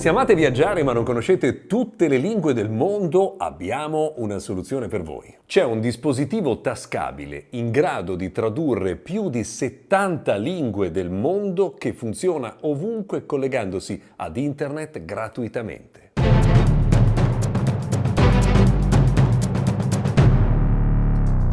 Se amate viaggiare ma non conoscete tutte le lingue del mondo, abbiamo una soluzione per voi. C'è un dispositivo tascabile in grado di tradurre più di 70 lingue del mondo che funziona ovunque collegandosi ad internet gratuitamente.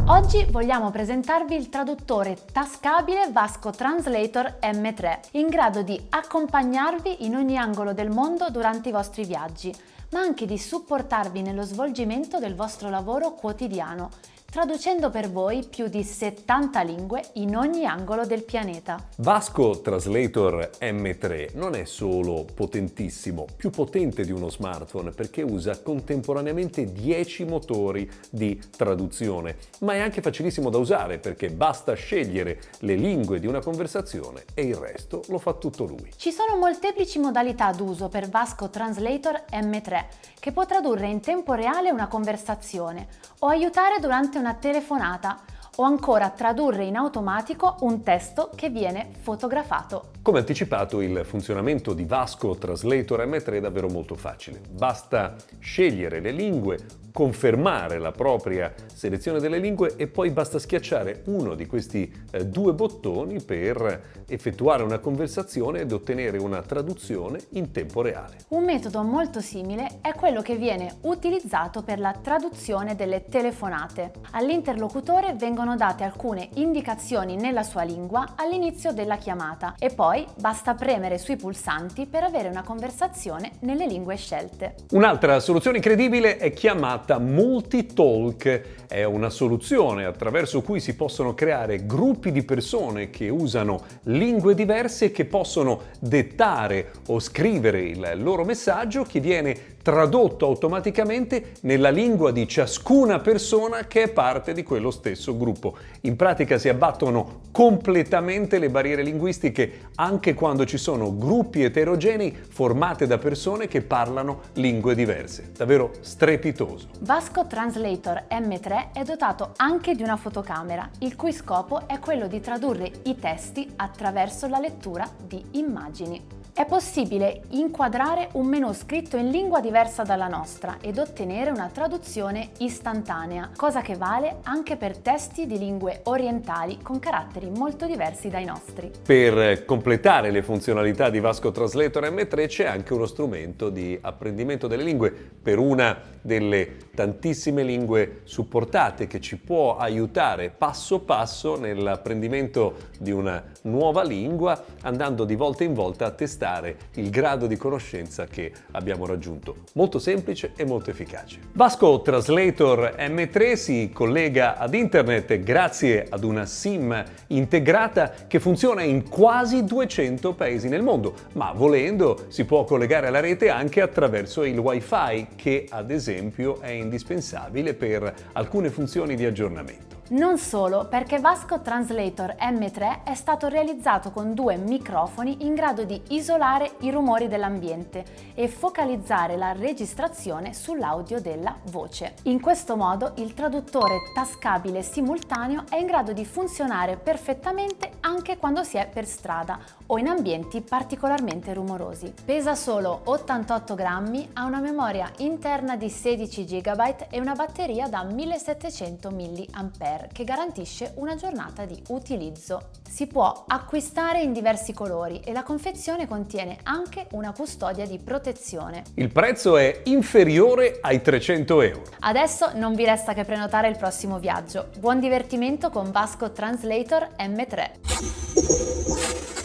Oggi vogliamo presentarvi il traduttore tascabile Vasco Translator M3, in grado di accompagnarvi in ogni angolo del mondo durante i vostri viaggi, ma anche di supportarvi nello svolgimento del vostro lavoro quotidiano traducendo per voi più di 70 lingue in ogni angolo del pianeta. Vasco Translator M3 non è solo potentissimo, più potente di uno smartphone perché usa contemporaneamente 10 motori di traduzione, ma è anche facilissimo da usare perché basta scegliere le lingue di una conversazione e il resto lo fa tutto lui. Ci sono molteplici modalità d'uso per Vasco Translator M3 che può tradurre in tempo reale una conversazione o aiutare durante una una telefonata o ancora tradurre in automatico un testo che viene fotografato. Come anticipato il funzionamento di Vasco Translator M3 è davvero molto facile. Basta scegliere le lingue, confermare la propria selezione delle lingue e poi basta schiacciare uno di questi eh, due bottoni per effettuare una conversazione ed ottenere una traduzione in tempo reale. Un metodo molto simile è quello che viene utilizzato per la traduzione delle telefonate. All'interlocutore vengono date alcune indicazioni nella sua lingua all'inizio della chiamata e poi basta premere sui pulsanti per avere una conversazione nelle lingue scelte. Un'altra soluzione incredibile è chiamata chiamata Multitalk. È una soluzione attraverso cui si possono creare gruppi di persone che usano lingue diverse e che possono dettare o scrivere il loro messaggio che viene tradotto automaticamente nella lingua di ciascuna persona che è parte di quello stesso gruppo. In pratica si abbattono completamente le barriere linguistiche anche quando ci sono gruppi eterogenei formati da persone che parlano lingue diverse. Davvero strepitoso. Vasco Translator M3 è dotato anche di una fotocamera, il cui scopo è quello di tradurre i testi attraverso la lettura di immagini. È possibile inquadrare un menu scritto in lingua diversa dalla nostra ed ottenere una traduzione istantanea, cosa che vale anche per testi di lingue orientali con caratteri molto diversi dai nostri. Per completare le funzionalità di Vasco Translator M3 c'è anche uno strumento di apprendimento delle lingue per una delle tantissime lingue supportate che ci può aiutare passo passo nell'apprendimento di una nuova lingua andando di volta in volta a testare testare il grado di conoscenza che abbiamo raggiunto. Molto semplice e molto efficace. Vasco Translator M3 si collega ad internet grazie ad una SIM integrata che funziona in quasi 200 paesi nel mondo, ma volendo si può collegare alla rete anche attraverso il Wi-Fi che ad esempio è indispensabile per alcune funzioni di aggiornamento. Non solo, perché Vasco Translator M3 è stato realizzato con due microfoni in grado di isolare i rumori dell'ambiente e focalizzare la registrazione sull'audio della voce. In questo modo il traduttore tascabile simultaneo è in grado di funzionare perfettamente anche quando si è per strada o in ambienti particolarmente rumorosi. Pesa solo 88 grammi, ha una memoria interna di 16 GB e una batteria da 1700 mAh che garantisce una giornata di utilizzo. Si può acquistare in diversi colori e la confezione contiene anche una custodia di protezione. Il prezzo è inferiore ai 300 euro. Adesso non vi resta che prenotare il prossimo viaggio. Buon divertimento con Vasco Translator M3.